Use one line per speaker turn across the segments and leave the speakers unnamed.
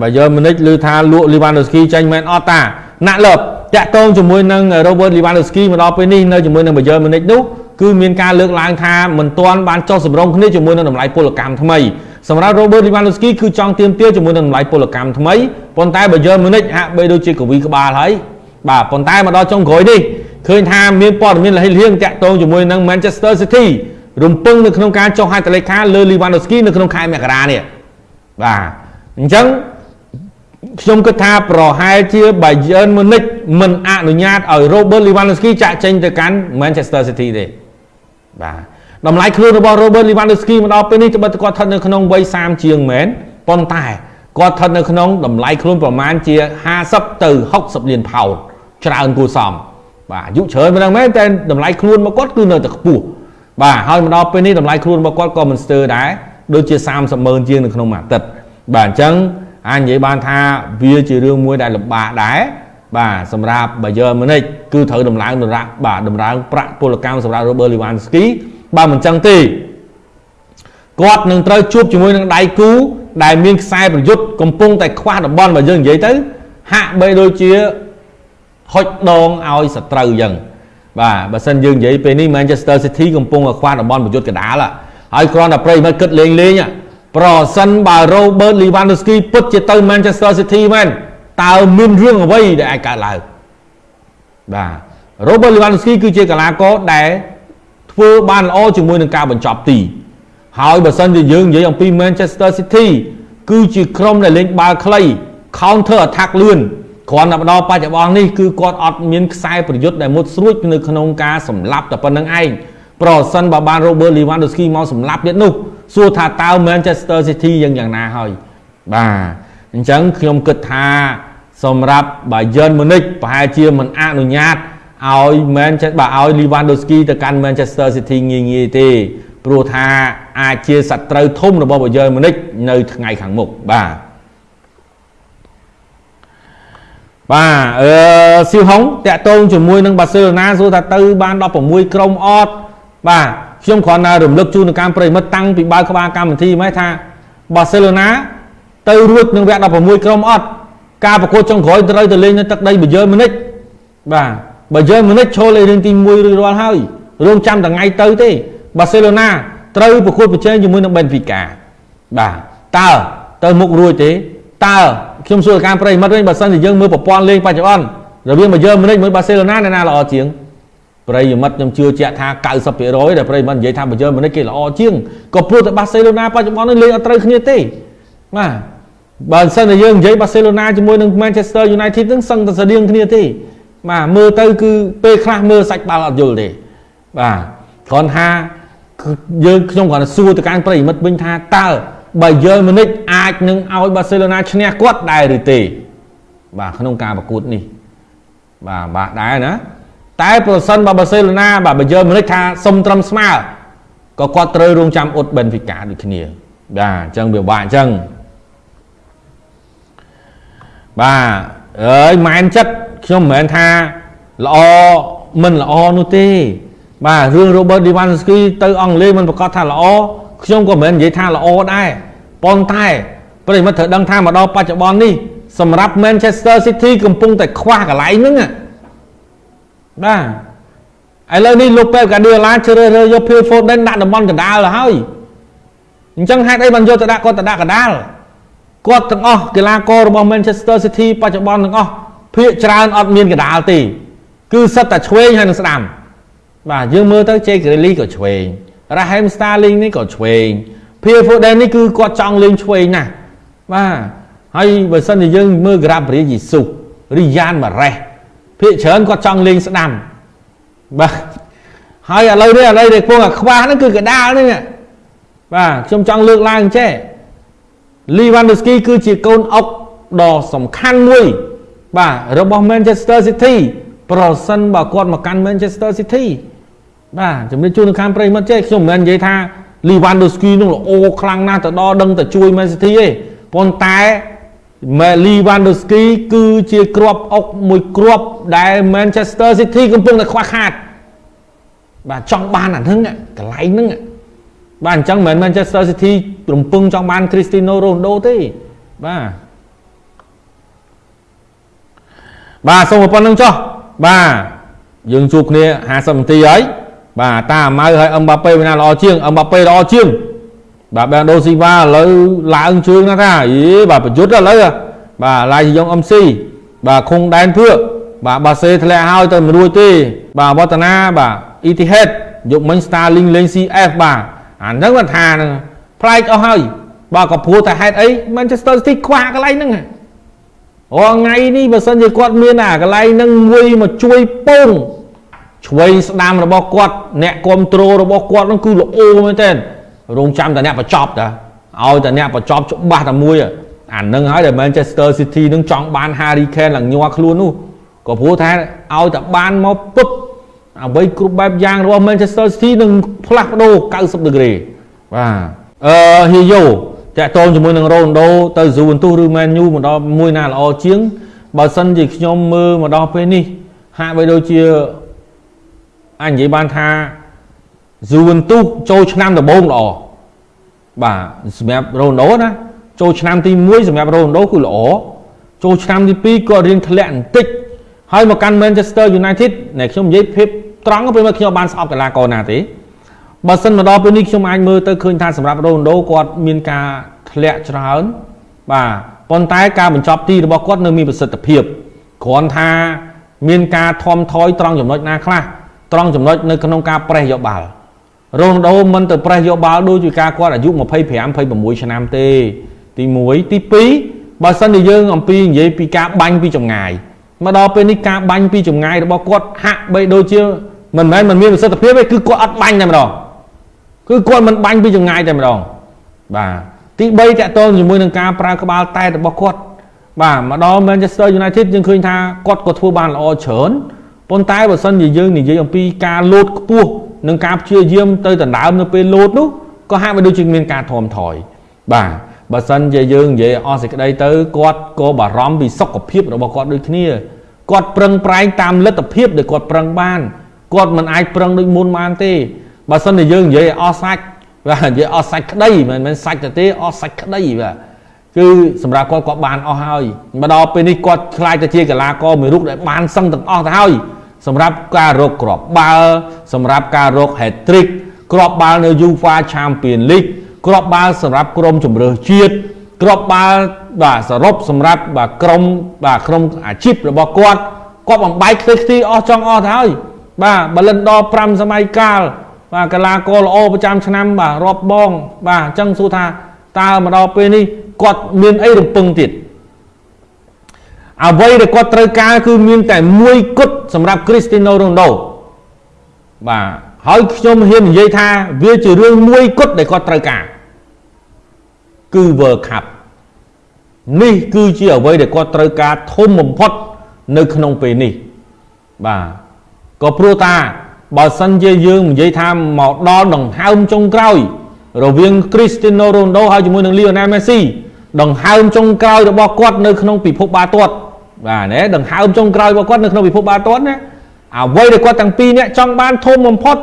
បើយើងមនិចឮថាលក់ Lewandowski ចេញមែនអត់តាណាក់លើបតាក់ទងជាមួយនឹង Robert Lewandowski មកដល់ពេលនេះនៅជាមួយនឹង Bayern Munich នោះគឺមានការលើកឡើងថាមិនទាន់បានចុះសម្រុងគ្នាជាមួយនឹងតម្លៃពលកម្មថ្មីសម្រាប់ Robert Lewandowski គឺចង់ទាមទារជាមួយនឹងតម្លៃពលកម្មថ្មីប៉ុន្តែ Bayern Munich ហាក់បីដូចជាកវីក្បាលហើយបាទប៉ុន្តែមកដល់ចុងក្រោយនេះឃើញថាមានព័ត៌មានលះលៀងតាក់ទងជាមួយនឹង Manchester City រំពឹងនៅក្នុងការចុះហត្ថលេខាលើ Lewandowski នៅក្នុងខែមករានេះបាទអញ្ចឹង ខ្ញុំគិតថាប្រហែលជា Bayern Munich មិនអនុញ្ញាតឲ្យ Robert Lewandowski ចាក់ចេញទៅកាន់ Manchester City ទេបាទតម្លៃខ្លួនរបស់ Robert Lewandowski មកដល់ពេលនេះត្បិតគាត់ស្ថិតនៅក្នុងវ័យ30ជាងមែនប៉ុន្តែគាត់ស្ថិតនៅក្នុងតម្លៃខ្លួនប្រមាណជា50ទៅ60លានផោនច្រើនគួរសមបាទអាយុច្រើនប៉ុណ្ណឹងមែនតែតម្លៃខ្លួនរបស់គាត់គឺនៅតែខ្ពស់បាទហើយមកដល់ពេលនេះតម្លៃខ្លួនរបស់គាត់ក៏មិនស្ទើរដែរដូចជា30ម៉ឺនជាងនៅក្នុងមួយអាទិត្យបាទអញ្ចឹង អាចនិយាយបានថាវាជារឿងមួយដែលលំបាកដែរបាទសម្រាប់ Bayern Munich គឺត្រូវដំឡើងដរាបាទដំឡើងប្រាក់ពលកម្មសម្រាប់ Robert Lewandowski បើមិនចឹងទេគាត់នឹងត្រូវជួបជាមួយនឹងដៃគូដែលមានខ្សែប្រយុទ្ធកំពុងតែខ្វះតំបន់បើយើងនិយាយទៅ ហាក់បីដូចជាហុចដងឲ្យសត្រូវអញ្ចឹងបាទបើសិនយើងនិយាយពេលនេះ Manchester City កំពុងតែខ្វះតំបន់ប្រយុទ្ធកដាលហើយគ្រាន់តែប្រិយមិត្តគិតលេងលេង ប្រសិនបើ Robert Lewandowski ពិតជាទៅ Manchester City មែនតើមានរឿងអ្វីដែលអាចកើតឡើងបាទ Robert Lewandowski គឺជាកីឡាករដែលធ្វើបានល្អជាមួយនឹងការបញ្ចប់ទី ហើយបើសិនជាយើងនិយាយអំពី Manchester City គឺជាក្រុមដែលលេងបាល់ខ្លី counter attack លឿនគ្រាន់តែមកដល់បច្ចុប្បន្ននេះគឺគាត់អត់មានខ្សែប្រយុទ្ធដែលមុតស្រួចនៅក្នុងការសម្លាប់តែប៉ុណ្្នឹងឯងប្រសិនបើបាន Robert Lewandowski មកសម្លាប់ទៀតនោះ សួរថាតើ Manchester City យ៉ាងយ៉ាងណាហើយបាទអញ្ចឹងខ្ញុំគិតថាសម្រាប់ Bayern Munich ប្រហែលជាមិនអនុញ្ញាតឲ្យ Manchester បាទឲ្យ Lewandowski ទៅកាន់ Manchester City ងាយងាយទេព្រោះថាអាចជាសត្រូវធំរបស់ Bayern Munich នៅថ្ងៃខាងមុខបាទបាទអឺស៊ីហុងតាក់ទងជាមួយនឹងបាសេឡូណាសួរថាទៅបាន16ក្រុមអត់បាទ ខ្ញុំគ្រាន់តែរំលឹកជូនដល់កម្មប្រិមិត្តតាំងពីបើកក្បាលកម្មវិធីមកថាបាសេឡូណាទៅរួចនឹងវគ្គ16ក្រុមអត់ការប្រកួតចុងក្រោយត្រូវទៅលេងនៅទឹកដីបាយ៉ឺនម៉ូនិចបាទបាយ៉ឺនម៉ូនិចឈរលេខរៀងទី1រួចរាល់ហើយរងចាំថ្ងៃទៅទេបាសេឡូណាត្រូវប្រកួតប្រជែងជាមួយនឹងបេនហ្វីកាបាទតើទៅមុខរួចទេតើខ្ញុំសួរការប្រិមិត្តវិញបើសិនជាយើងមើលប្រព័ន្ធលេងបច្ចុប្បន្នរវាងបាយ៉ឺនម៉ូនិចមួយបាសេឡូណាអ្នកណាល្អជាង ប្រិយមិត្តខ្ញុំជឿជាក់ថា90%ដែលប្រិយមិត្តនិយាយថាបាយ៉ឺនម៉ូនិចគេល្អជាងក៏ព្រោះតែបាសេឡូណាបច្ចុប្បន្ននេះលេងអត់ត្រូវគ្នាទេបាទបើមិនសិនតែយើងនិយាយបាសេឡូណាជាមួយនឹង Manchester United នឹងសឹងតែស្តៀងគ្នាទេបាទមើលទៅគឺពេលខ្លះមើលសាច់បាល់អត់យល់ទេបាទគ្រាន់ថាយើងខ្ញុំគ្រាន់តែសួរទៅកាន់ប្រិយមិត្តវិញថាតើបើយើងមនិចអាចនឹងឲ្យបាសេឡូណាឈ្នះគាត់ដែរឬទេបាទក្នុងការប្រកួតនេះបាទបាទដែរណា តែប្រសិនបើបាសេឡូណាបាទបើយើងមនិចថាសុំត្រឹមស្មើក៏គាត់ត្រូវរងចាំអ៊ុតបេនហ្វីកាដូចគ្នាបាទអញ្ចឹងវាបាក់អញ្ចឹងបាទអើយម៉ែនចិត្តខ្ញុំមិនមែនថាល្អមិនល្អនោះទេ បាទរឿង Robert Lewandowski ទៅអង់គ្លេសមិនប្រកាសថាល្អខ្ញុំក៏មិនមែននិយាយថាល្អដែរប៉ុន្តែប្រិមិត្តត្រូវដឹងថាមកដល់បច្ចុប្បន្ននេះសម្រាប់ Manchester City កំពុងតែខ្វះកន្លែងហ្នឹង បាទឥឡូវនេះលោកប៉េបកាឌីឡាជ្រើសរើសយក Phil Foden ដាក់តំបន់កណ្ដាលទៅហើយអញ្ចឹងហេតុអីបានយកទៅដាក់គាត់ទៅដាក់កណ្ដាលគាត់ទាំងអស់កីឡាកររបស់ Manchester City បច្ចុប្បន្នទាំងអស់ភាគច្រើនអត់មានកដាលទេគឺសិតតែឆ្វេងហើយនឹងស្ដាំបាទយើងមើលទៅ Jake Grealish ក៏ឆ្វេង Raheem Sterling នេះក៏ឆ្វេង Phil Foden នេះគឺគាត់ចង់លេងឆ្វេងណាស់បាទហើយបើសិនជាយើងមើល Gabriel Jesus Riyad Mahrez ភាគច្រើនគាត់ចង់លេងស្ដាំបាទហើយឥឡូវនេះឥឡូវដែលពងអាខ្វះហ្នឹងគឺកដាលហ្នឹងបាទខ្ញុំចង់លើកឡើងចេះ Lewandowski គឺជាកូនអុកដ៏សំខាន់មួយ បាទរបស់ Manchester City ប្រសិនបើគាត់មកកាន់ Manchester City បាទជំរាបជូននៅខាងប្រិមិត្តចេះខ្ញុំមិនមែននិយាយថា Lewandowski នឹងល្អខ្លាំងណាស់ទៅដល់ដឹងតែជួយ Man City ទេប៉ុន្តែ ម៉ែលីវ៉ាន់ដូស្គីគឺជាគ្រាប់អុកមួយគ្រាប់ដែល Manchester City កំពុងតែខ្វះខាត បាទចង់បានអាហ្នឹងកន្លែងហ្នឹងបាទអញ្ចឹងមិនមែន Manchester City រំពឹងចង់បាន Cristiano Ronaldo ទេបាទបាទសូមប៉ុណ្្នឹងចុះបាទយើងជួបគ្នា50នាទីហើយបាទតាម៉ៅហើយអឹមបាប៉េវាណាល្អជាងអឹមបាប៉េល្អជាង បាទបែរដូស៊ីវ៉ាឥឡូវឡើងជើងណាថាយីបាទប្រយុទ្ធឥឡូវបាទឡាយយ៉ងអឹមស៊ីបាទខុងដែនភឿបាទបាសេធ្លាក់ហើយទៅមិនរួចទេ បាទវឌ្ឍនាបាទអ៊ីទីហេតយកមិញ Starlink លេង CF បាទអាហ្នឹងគាត់ថាហ្នឹងប្លែកអស់ហើយបាទក៏ព្រោះតែហេតុអី Manchester City ខ្វះកន្លែងហ្នឹងអូថ្ងៃនេះបើសិនជាគាត់មានអាកន្លែងហ្នឹងមួយមកជួយពងឆ្វេងស្ដាំរបស់គាត់អ្នកគ្រប់គ្រងរបស់គាត់ហ្នឹងគឺល្អមែនទែន រងចាំតែអ្នកបញ្ចប់តាឲ្យតែអ្នកបញ្ចប់ច្បាស់តែមួយអានឹងហើយដែល Manchester City នឹងចង់បាន Harry Kane ឡើងញ័រខ្លួននោះក៏ព្រោះថាឲ្យតែបានមកពុបអ្វីគ្រប់បែបយ៉ាងរបស់ Manchester City នឹងផ្លាស់ប្ដូរ90ដឺក្រេបាទអឺហ៊ីយ៉ូតាក់ទងជាមួយនឹង Ronaldo ទៅ Juventus ឬ Man U មកដល់មួយណាល្អជាងបើសិនជាខ្ញុំមើលមកដល់ពេលនេះហាក់បីដូចជាអញនិយាយបានថា Juventus ចូលឆ្នាំដំបូងល្អបាទសម្រាប់ Ronaldo ណាចូលឆ្នាំទី1សម្រាប់ Ronaldo គឺល្អចូលឆ្នាំទី2ក៏រៀងធ្លាក់បន្តិចហើយមកកាន់ Manchester United ណែខ្ញុំនិយាយភាពត្រង់ពេលមកខ្ញុំបានស្អប់កីឡាករណាទេបើសិនមកដល់ពេលនេះខ្ញុំអាចមើលទៅឃើញថាសម្រាប់ Ronaldo គាត់មានការធ្លាក់ច្រើនបាទប៉ុន្តែការបញ្ចប់ទីរបស់គាត់នៅមានប្រសិទ្ធភាពគ្រាន់ថាមានការធំថយត្រង់ចំណុចណាខ្លះត្រង់ចំណុចនៅក្នុងការប្រេះយកបាល់ រ៉ូណាល់ដូមិនទៅប្រេះយកបាល់ដូចជាការគាត់អាយុ25 26ឆ្នាំទេ ទី1ទី2បើសិនជាយើងអំពីនិយាយពីការបាញ់ពីចម្ងាយមកដល់ពេលនេះការបាញ់ពីចម្ងាយរបស់គាត់ហាក់បីដូចជាមិនមែនមិនមានប្រសិទ្ធភាពទេគឺគាត់អត់បាញ់តែម្ដងគឺគាត់មិនបាញ់ពីចម្ងាយតែម្ដងបាទទី3តកតងជាមួយនឹងការប្រើក្បាលតែរបស់គាត់បាទមកដល់ Manchester United យើងឃើញថាគាត់ក៏ធ្វើបានល្អច្រើនប៉ុន្តែបើសិនជាយើងនិយាយអំពីការលោតខ្ពស់ និងការព្យាយាមទៅដណ្ដើមនៅពេលលោតនោះក៏ហាក់បីដូចជាមានការធំថយបាទបើសិនជាយើងនិយាយអស់សេចក្តីទៅគាត់ក៏បារម្ភពីសុខភាពរបស់គាត់ដូចគ្នាគាត់ប្រឹងប្រែងតាមលទ្ធភាពដែលគាត់ប្រឹងបានគាត់មិនអាចប្រឹងដូចមុនបានទេបើសិនជាយើងនិយាយអស់សាច់បាទនិយាយអស់សាច់ក្តីមិនមែនសាច់ទៅទេអស់សាច់ក្តីបាទគឺសម្រាប់គាត់គាត់បានអស់ហើយមកដល់ពេលនេះគាត់ខ្លាចទៅជាកីឡាករមួយរូបដែលបានសឹងទាំងអស់ទៅហើយ សម្រាប់ការរកគ្រាប់បាល់សម្រាប់ការរក hat trick គ្រាប់បាល់នៅ UEFA Champion League គ្រាប់បាល់សម្រាប់ក្រុមជម្រើសជាតិគ្រាប់បាល់បាទសរុបសម្រាប់បាទក្រុមបាទក្រុមអាជីពរបស់គាត់គាត់បំបែកខ្ទេចខ្ទីអស់ចង់អស់ទៅហើយបាទបលិនដល់5សម័យកាលបាទកីឡាករល្អប្រចាំឆ្នាំបាទរាប់បង បាទអញ្ចឹងសួរថាតើមកដល់ពេលនេះគាត់មានអីរំពឹងទៀត អ្វីដែលគាត់ត្រូវការគឺមានតែមួយគត់សម្រាប់ Cristiano Ronaldo បាទហើយខ្ញុំហ៊ាននិយាយថាវាជារឿងមួយគត់ដែលគាត់ត្រូវការគឺ World Cup នេះគឺជាអ្វីដែលគាត់ត្រូវការធំបំផុតនៅក្នុងពេលនេះបាទក៏ព្រោះតាបើសិនជាយើងនិយាយថាមកដល់ដង្ហើមចុងក្រោយ រវាង Cristiano Ronaldo ហើយជាមួយនឹង Lionel Messi ដង្ហើមចុងក្រោយរបស់គាត់នៅក្នុងពិភពបាល់ទាត់ បាទណាដង្ហើមចុងក្រោយរបស់គាត់នៅក្នុងពិភពបាល់ទាត់ណាអ្វីដែលគាត់ទាំងពីរនាក់ចង់បានធំបំផុត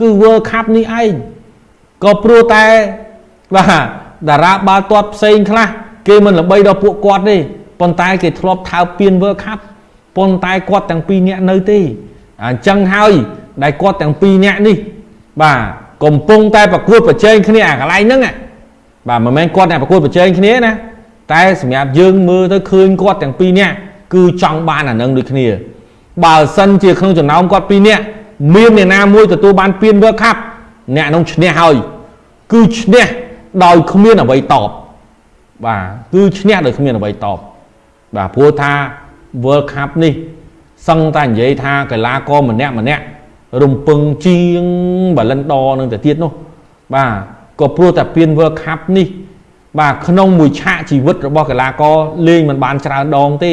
គឺ World Cup នេះឯងក៏ព្រោះតែបាទតារាបាល់ទាត់ផ្សេងខ្លះគេមិនល្បីដល់ពួកគាត់ទេប៉ុន្តែគេធ្លាប់ថើបពៀន World Cup ប៉ុន្តែគាត់ទាំងពីរនាក់នៅទេអញ្ចឹងហើយដែលគាត់ទាំងពីរនាក់នេះ បាទកំពុងតែប្រកួតប្រជែងគ្នាអាកន្លែងហ្នឹងបាទមិនមែនគាត់តែប្រកួតប្រជែងគ្នាណា តែសម្រាប់យើងមើលទៅឃើញគាត់ទាំងពីរនាក់គឺចង់បានអានឹងដូចគ្នា បើសិនជាក្នុងចំណោមគាត់ពីរនាក់មានអ្នកណាមួយទទួលបានពាន World Cup អ្នកនោះឈ្នះហើយគឺឈ្នះដោយគ្មានអ្វីតបបាទគឺឈ្នះដោយគ្មានអ្វីតបបាទព្រោះថា World Cup នេះសឹងតែនិយាយថាកីឡាករម្នាក់ម្នាក់រំពឹងជាងបាឡិនដនឹងទៅទៀតនោះបាទក៏ព្រោះតែពាន World Cup នេះ បាទក្នុងមួយឆាកជីវិតរបស់កីឡាករលេងមិនបានច្រើនដងទេ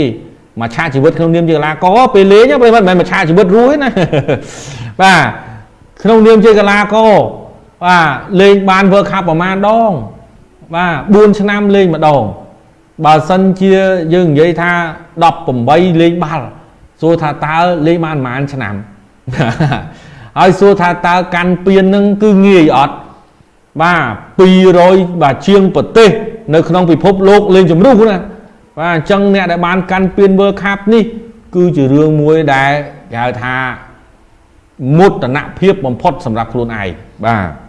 មួយឆាកជីវិតក្នុងនាមជាកីឡាករពេលលេងពេលមិនមែនមួយឆាកជីវិតរស់ទេណាបាទក្នុងនាមជាកីឡាករបាទលេងបាន World Cup ប្រហែលដង បាទ4ឆ្នាំលេងម្ដងបើសិនជាយើងនិយាយថា18លេងបាល់សួរថាតើលេងបានប្រហែលឆ្នាំហើយសួរថាតើកាន់ពៀននឹងគឺងាយអត់ បាទ200បាទជាងប្រទេស នៅក្នុងពិភពលោកលេងជំរុះណាបាទអញ្ចឹងអ្នកដែលបានកាន់ពាន World Cup នេះ គឺជារឿងមួយដែលគេហៅថាមុតនភាពបំផុតសម្រាប់ខ្លួនឯងបាទ